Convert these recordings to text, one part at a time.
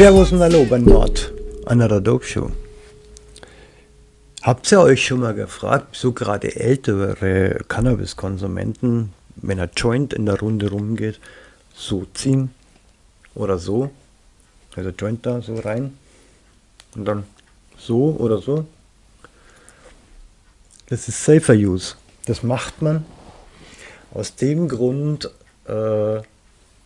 Servus und Hallo bei Nord, einer Dope Show. Habt ihr euch schon mal gefragt, so gerade ältere Cannabis-Konsumenten, wenn ein Joint in der Runde rumgeht, so ziehen oder so? Also Joint da so rein und dann so oder so? Das ist Safer Use. Das macht man aus dem Grund, äh,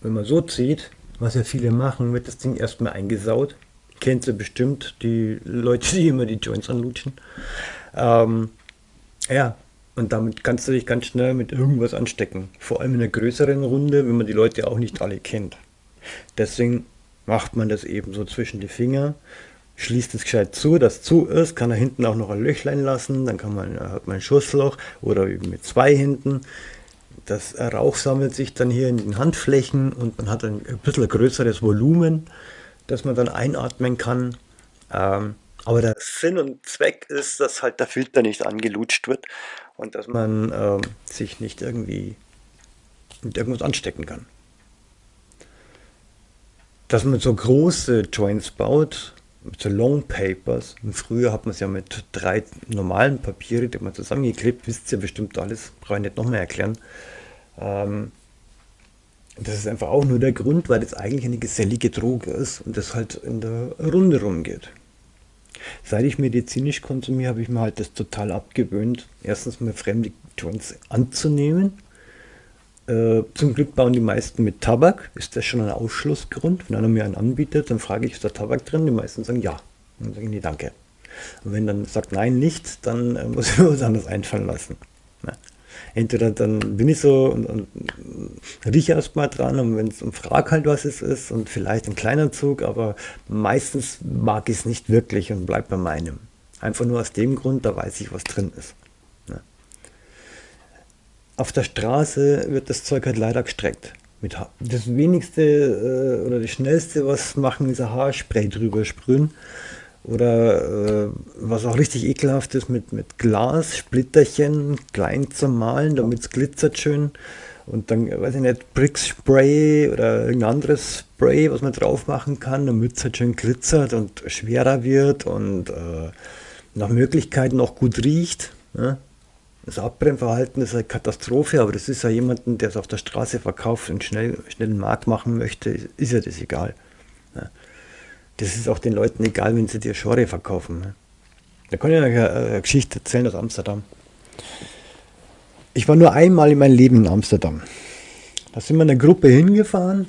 wenn man so zieht, was ja viele machen, wird das Ding erstmal eingesaut. Kennt ihr bestimmt, die Leute, die immer die Joints anlutschen. Ähm, ja, und damit kannst du dich ganz schnell mit irgendwas anstecken. Vor allem in einer größeren Runde, wenn man die Leute auch nicht alle kennt. Deswegen macht man das eben so zwischen die Finger, schließt es gescheit zu, das zu ist, kann er hinten auch noch ein Löchlein lassen, dann kann man, hat man ein Schussloch oder eben mit zwei hinten. Das Rauch sammelt sich dann hier in den Handflächen und man hat ein, bisschen größeres Volumen, das man dann einatmen kann. Ähm, aber der Sinn und Zweck ist, dass halt der Filter nicht angelutscht wird und dass man ähm, sich nicht irgendwie mit irgendwas anstecken kann. Dass man so große Joints baut, so Long Papers. Und früher hat man es ja mit drei normalen Papieren, die man zusammengeklebt, wisst ihr bestimmt alles, brauche ich nicht nochmal erklären. Ähm, das ist einfach auch nur der Grund, weil das eigentlich eine gesellige Droge ist und das halt in der Runde rumgeht. Seit ich medizinisch konsumiere, habe ich mir halt das total abgewöhnt, erstens mal fremde Joints anzunehmen. Äh, zum Glück bauen die meisten mit Tabak. Ist das schon ein Ausschlussgrund? Wenn einer mir einen anbietet, dann frage ich, ist da Tabak drin? Die meisten sagen ja. Dann sage ich, nee, danke. Und wenn dann sagt nein, nicht, dann äh, muss ich mir was anderes einfallen lassen. Ja entweder dann bin ich so und, und rieche erstmal dran und wenn es um frag halt, was es ist und vielleicht ein kleiner Zug, aber meistens mag ich es nicht wirklich und bleib bei meinem. Einfach nur aus dem Grund, da weiß ich, was drin ist. Ja. Auf der Straße wird das Zeug halt leider gestreckt. Mit das wenigste äh, oder das schnellste, was machen, ist ein Haarspray drüber sprühen. Oder äh, was auch richtig ekelhaft ist, mit, mit Glas, Splitterchen klein zu malen, damit es glitzert schön. Und dann, weiß ich nicht, Brick Spray oder irgendein anderes Spray, was man drauf machen kann, damit es halt schön glitzert und schwerer wird und äh, nach Möglichkeiten auch gut riecht. Ne? Das Abbrennverhalten ist eine Katastrophe, aber das ist ja jemanden, der es auf der Straße verkauft und schnell, schnell einen Markt machen möchte, ist ja das egal. Das ist auch den Leuten egal, wenn sie dir Schore verkaufen. Ne? Da kann ich eine, Geschichte erzählen aus Amsterdam. Ich war nur einmal in meinem Leben in Amsterdam. Da sind wir eine Gruppe hingefahren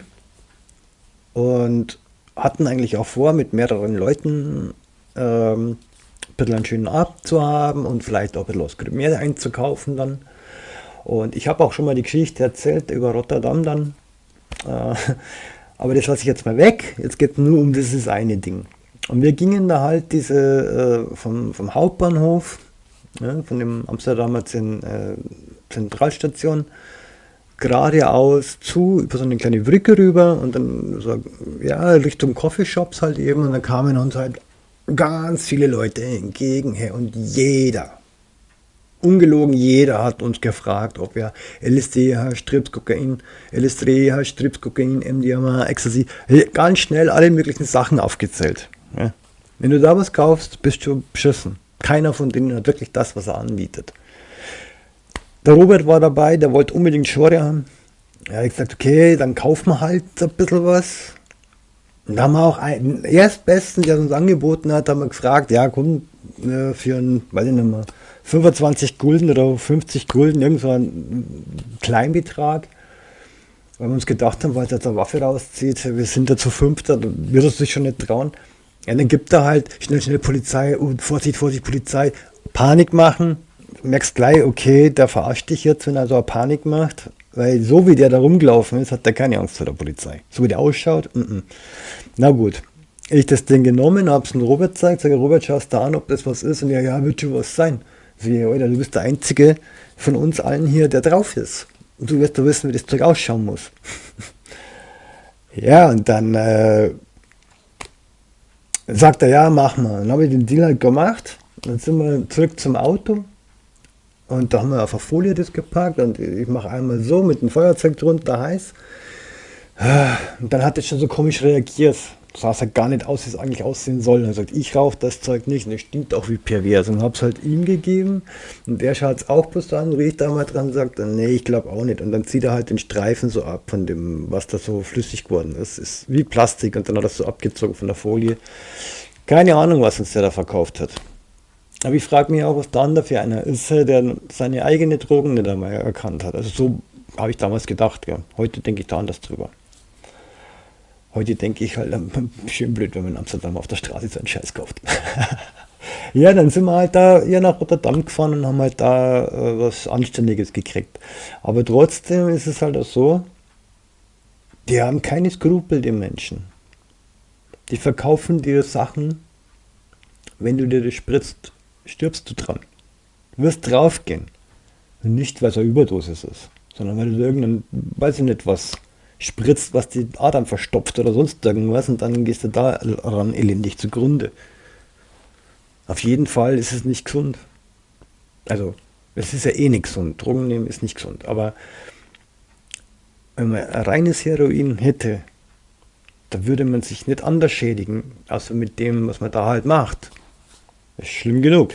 und hatten eigentlich auch vor, mit mehreren Leuten ähm, ein bisschen einen schönen Abend zu haben und vielleicht auch ein bisschen mehr einzukaufen dann. Und ich habe auch schon mal die Geschichte erzählt über Rotterdam dann. Äh, aber das lasse ich jetzt mal weg. Jetzt geht es nur um dieses eine Ding. Und wir gingen da halt diese äh, vom, vom Hauptbahnhof, ja, von dem Amsterdamer Zen, äh, Zentralstation, geradeaus zu, über so eine kleine Brücke rüber und dann so, ja, Richtung Coffeeshops halt eben. Und dann kamen uns halt ganz viele Leute entgegen und jeder, ungelogen jeder hat uns gefragt, ob wir LSD, Strips, Kokain, LSD, Strips, Kokain, MDMA, Ecstasy, ganz schnell alle möglichen Sachen aufgezählt. Ja. Wenn du da was kaufst, bist du beschissen. Keiner von denen hat wirklich das, was er anbietet. Der Robert war dabei, der wollte unbedingt Schore haben. Er hat gesagt, okay, dann kaufen wir halt ein bisschen was. Und da haben wir auch einen Erstbesten, der uns angeboten hat, haben wir gefragt, ja komm, äh, für einen, weiß ich nicht mehr, 25 Gulden oder 50 Gulden, irgend so ein Kleinbetrag. Weil wir uns gedacht haben, weil er eine Waffe rauszieht, wir sind da zu fünft, da wird er sich schon nicht trauen. Ja, dann gibt er halt schnell, schnell Polizei, und Vorsicht, Vorsicht, Polizei, Panik machen. Du merkst gleich, okay, der verarscht dich jetzt, wenn er so eine Panik macht. Weil so wie der da rumgelaufen ist, hat er keine Angst vor der Polizei. So wie der ausschaut, mm -mm. na gut. Ich das Ding genommen, hab's dem Robert gezeigt, sage Robert, schaust da an, ob das was ist. Und ja, ja, wird schon was sein. Alter, du bist der Einzige von uns allen hier, der drauf ist. Und du wirst doch wissen, wie das Zeug ausschauen muss. ja, und dann äh, sagt er, ja, mach mal. Dann habe ich den Deal halt gemacht. Dann sind wir zurück zum Auto. Und da haben wir auf der Folie das gepackt. Und ich mache einmal so mit dem Feuerzeug drunter heiß. Und dann hat es schon so komisch reagiert. Sah es halt gar nicht aus, wie es eigentlich aussehen soll. Und er sagt, ich rauche das Zeug nicht. Und es stinkt auch wie pervers. Und habe es halt ihm gegeben. Und der schaut es auch bloß an, riecht da mal dran und sagt, nee, ich glaube auch nicht. Und dann zieht er halt den Streifen so ab von dem, was da so flüssig geworden ist. Ist wie Plastik. Und dann hat er das so abgezogen von der Folie. Keine Ahnung, was uns der da verkauft hat. Aber ich frage mich auch, was dann da für einer ist, der seine eigene Drogen nicht einmal erkannt hat. Also so habe ich damals gedacht. Ja. Heute denke ich da anders drüber. Heute denke ich halt, schön blöd, wenn man in Amsterdam auf der Straße so einen Scheiß kauft. ja, dann sind wir halt da ja, nach Rotterdam gefahren und haben halt da äh, was Anständiges gekriegt. Aber trotzdem ist es halt auch so, die haben keine Skrupel, die Menschen. Die verkaufen dir Sachen, wenn du dir das spritzt, stirbst du dran. Du wirst draufgehen. Nicht, weil es eine Überdosis ist, sondern weil du irgendein, weiß ich nicht was, spritzt, was die Adern verstopft oder sonst irgendwas und dann gehst du daran elendig zugrunde. Auf jeden Fall ist es nicht gesund. Also, es ist ja eh nicht gesund. Drogen nehmen ist nicht gesund. Aber wenn man ein reines Heroin hätte, da würde man sich nicht anders schädigen, außer mit dem, was man da halt macht. Das ist schlimm genug.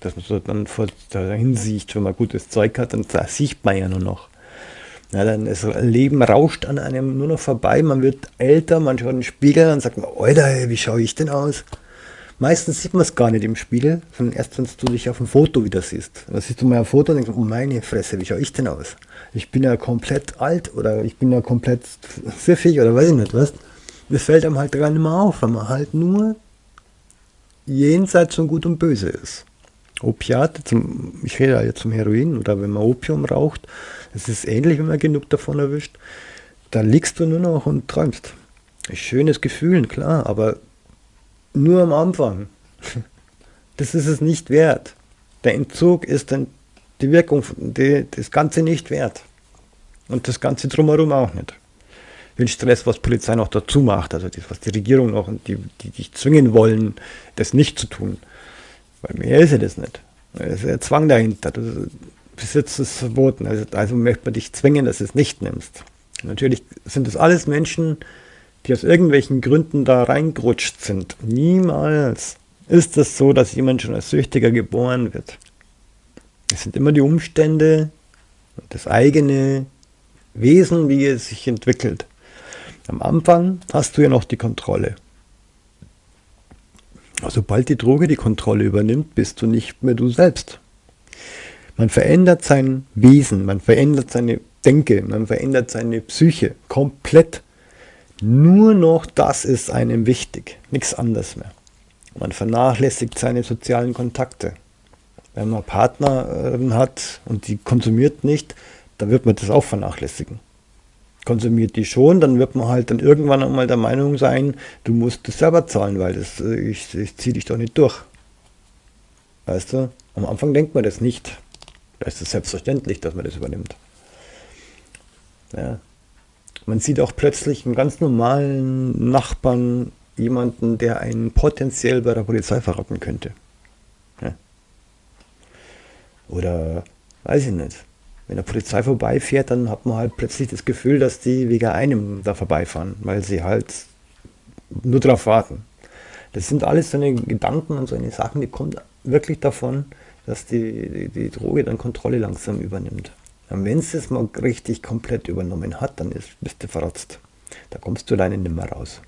Dass man so dann vor dahin sieht, wenn man gutes Zeug hat, dann sieht man ja nur noch. Ja, dann das Leben rauscht an einem nur noch vorbei, man wird älter, man schaut in den Spiegel und sagt, Alter, wie schaue ich denn aus? Meistens sieht man es gar nicht im Spiegel, sondern erst, wenn du dich auf dem Foto wieder siehst. Dann siehst du mal ein Foto und denkst, oh meine Fresse, wie schaue ich denn aus? Ich bin ja komplett alt oder ich bin ja komplett pfiffig oder weiß ich nicht was. Das fällt einem halt gar nicht mehr auf, weil man halt nur jenseits von Gut und Böse ist. Opiate, zum, ich rede ja zum Heroin oder wenn man Opium raucht, es ist ähnlich, wenn man genug davon erwischt, da liegst du nur noch und träumst. Schönes Gefühl, klar, aber nur am Anfang. Das ist es nicht wert. Der Entzug ist dann die Wirkung, die, das Ganze nicht wert. Und das Ganze drumherum auch nicht. Den Stress, was Polizei noch dazu macht, also das, was die Regierung noch und die, die dich zwingen wollen, das nicht zu tun. Bei mir ist ja das nicht. Da ist ja Zwang dahinter. Das Besitz ist verboten. Also, also möchte man dich zwingen, dass du es nicht nimmst. Natürlich sind das alles Menschen, die aus irgendwelchen Gründen da reingerutscht sind. Niemals ist es so, dass jemand schon als Süchtiger geboren wird. Es sind immer die Umstände und das eigene Wesen, wie es sich entwickelt. Am Anfang hast du ja noch die Kontrolle. Sobald die Droge die Kontrolle übernimmt, bist du nicht mehr du selbst. Man verändert sein Wesen, man verändert seine Denke, man verändert seine Psyche komplett. Nur noch das ist einem wichtig, nichts anderes mehr. Man vernachlässigt seine sozialen Kontakte. Wenn man Partner hat und die konsumiert nicht, dann wird man das auch vernachlässigen konsumiert die schon, dann wird man halt dann irgendwann einmal der Meinung sein, du musst das selber zahlen, weil das, äh, ich, ich ziehe dich doch nicht durch. Weißt du? Am Anfang denkt man das nicht. Da ist es selbstverständlich, dass man das übernimmt. Ja. Man sieht auch plötzlich einen ganz normalen Nachbarn, jemanden, der einen potenziell bei der Polizei verraten könnte. Ja. Oder weiß ich nicht wenn der Polizei vorbeifährt, dann hat man halt plötzlich das Gefühl, dass die wegen einem da vorbeifahren, weil sie halt nur darauf warten. Das sind alles so eine Gedanken und so eine Sachen, die kommen wirklich davon, dass die, die, die Droge dann Kontrolle langsam übernimmt. Und wenn es es mal richtig komplett übernommen hat, dann ist, bist du verrotzt. Da kommst du alleine nicht mehr raus.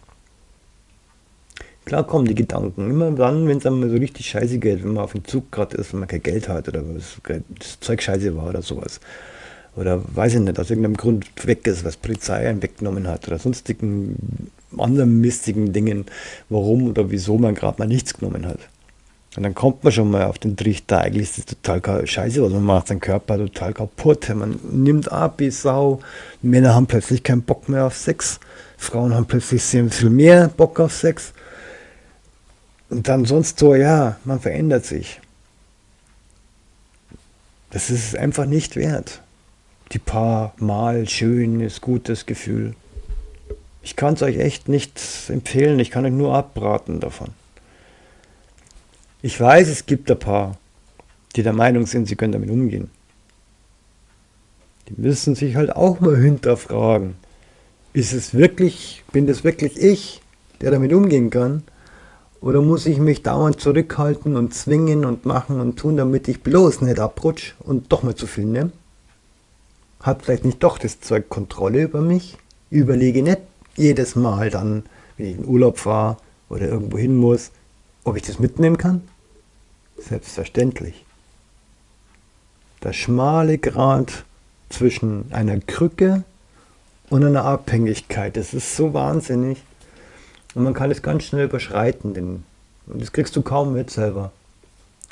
Klar kommen die Gedanken. Immer dann, wenn es einmal so richtig scheiße geht, wenn man auf dem Zug gerade ist, wenn man kein Geld hat oder das Zeug scheiße war oder sowas. Oder weiß ich nicht, aus irgendeinem Grund weg ist, was Polizei einen weggenommen hat oder sonstigen anderen mistigen Dingen, warum oder wieso man gerade mal nichts genommen hat. Und dann kommt man schon mal auf den Trichter, eigentlich ist das total scheiße, was man macht, sein Körper total kaputt. Man nimmt ab wie Sau. Männer haben plötzlich keinen Bock mehr auf Sex. Frauen haben plötzlich sehr viel mehr Bock auf Sex. Und dann sonst so, ja, man verändert sich. Das ist einfach nicht wert. Die paar Mal schönes, gutes Gefühl. Ich kann es euch echt nicht empfehlen, ich kann euch nur abraten davon. Ich weiß, es gibt ein paar, die der Meinung sind, sie können damit umgehen. Die müssen sich halt auch mal hinterfragen. Ist es wirklich, bin das wirklich ich? der damit umgehen kann? Oder muss ich mich dauernd zurückhalten und zwingen und machen und tun, damit ich bloß nicht abrutsch und doch mal zu viel nehme? Hat vielleicht nicht doch das Zeug Kontrolle über mich? Überlege nicht jedes Mal dann, wenn ich in Urlaub fahre oder irgendwo hin muss, ob ich das mitnehmen kann? Selbstverständlich. Der schmale Grat zwischen einer Krücke und einer Abhängigkeit, das ist so wahnsinnig. Und man kann es ganz schnell überschreiten, denn und das kriegst du kaum mit selber.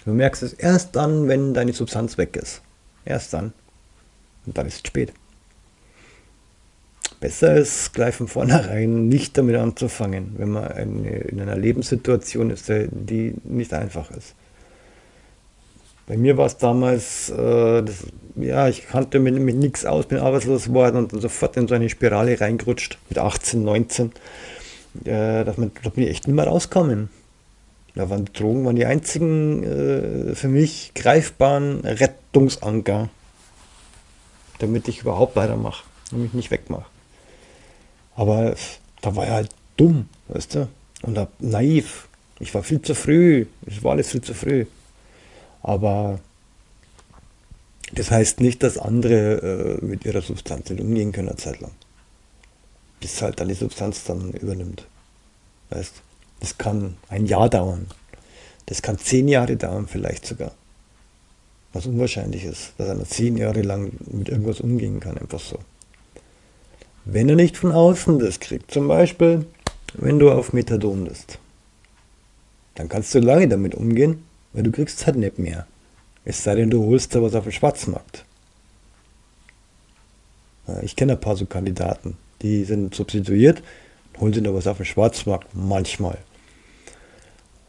Du merkst es erst dann, wenn deine Substanz weg ist. Erst dann. Und dann ist es spät. Besser ist gleich von vornherein nicht damit anzufangen, wenn man eine, in einer Lebenssituation ist, die nicht einfach ist. Bei mir war es damals, äh, das, ja, ich kannte mich, mich nichts aus, bin arbeitslos geworden und dann sofort in so eine Spirale reingerutscht mit 18, 19 äh, dass man, da bin ich echt nicht mehr rauskommen. Da waren Drogen waren die einzigen äh, für mich greifbaren Rettungsanker, damit ich überhaupt weitermache und mich nicht wegmache. Aber da war ich halt dumm, weißt du, und naiv. Ich war viel zu früh, es war alles viel zu früh. Aber das heißt nicht, dass andere äh, mit ihrer Substanz nicht umgehen können eine Zeit lang bis halt dann die Substanz dann übernimmt. Weißt? Das kann ein Jahr dauern. Das kann zehn Jahre dauern vielleicht sogar. Was unwahrscheinlich ist, dass einer zehn Jahre lang mit irgendwas umgehen kann, einfach so. Wenn er nicht von außen das kriegt, zum Beispiel, wenn du auf Methadon bist, dann kannst du lange damit umgehen, weil du kriegst es halt nicht mehr. Es sei denn, du holst da was auf dem Schwarzmarkt. Ich kenne ein paar so Kandidaten, die sind substituiert, holen sie noch was auf dem Schwarzmarkt, manchmal.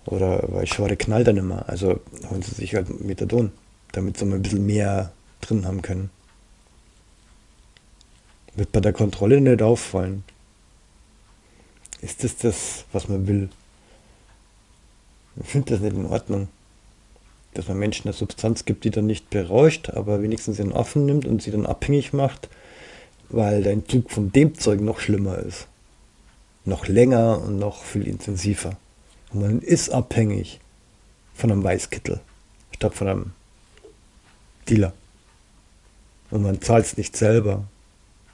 Oder weil Schware knallt dann immer, also holen sie sich halt Methadon, damit sie mal ein bisschen mehr drin haben können. Wird bei der Kontrolle nicht auffallen. Ist das das, was man will? Ich finde das nicht in Ordnung. Dass man Menschen eine Substanz gibt, die dann nicht berauscht, aber wenigstens in Affen nimmt und sie dann abhängig macht weil der Entzug von dem Zeug noch schlimmer ist. Noch länger und noch viel intensiver. Und man ist abhängig von einem Weißkittel statt von einem Dealer. Und man zahlt es nicht selber.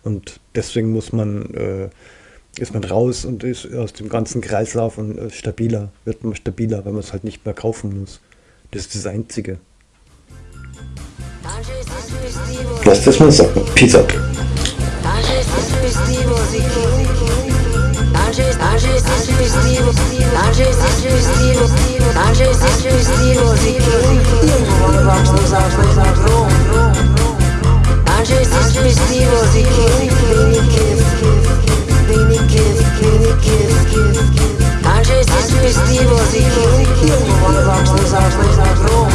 Und deswegen muss man, äh, ist man raus und ist aus dem ganzen Kreislauf und äh, stabiler, wird man stabiler, weil man es halt nicht mehr kaufen muss. Das ist das Einzige. Lass das mal sagen. Peace out. música, agir seu estilo, agir seu estilo, agir seu estilo, e eu não vou levar os armas na mão. Agir seu estilo, agir seu estilo, e eu não vou levar os armas na mão.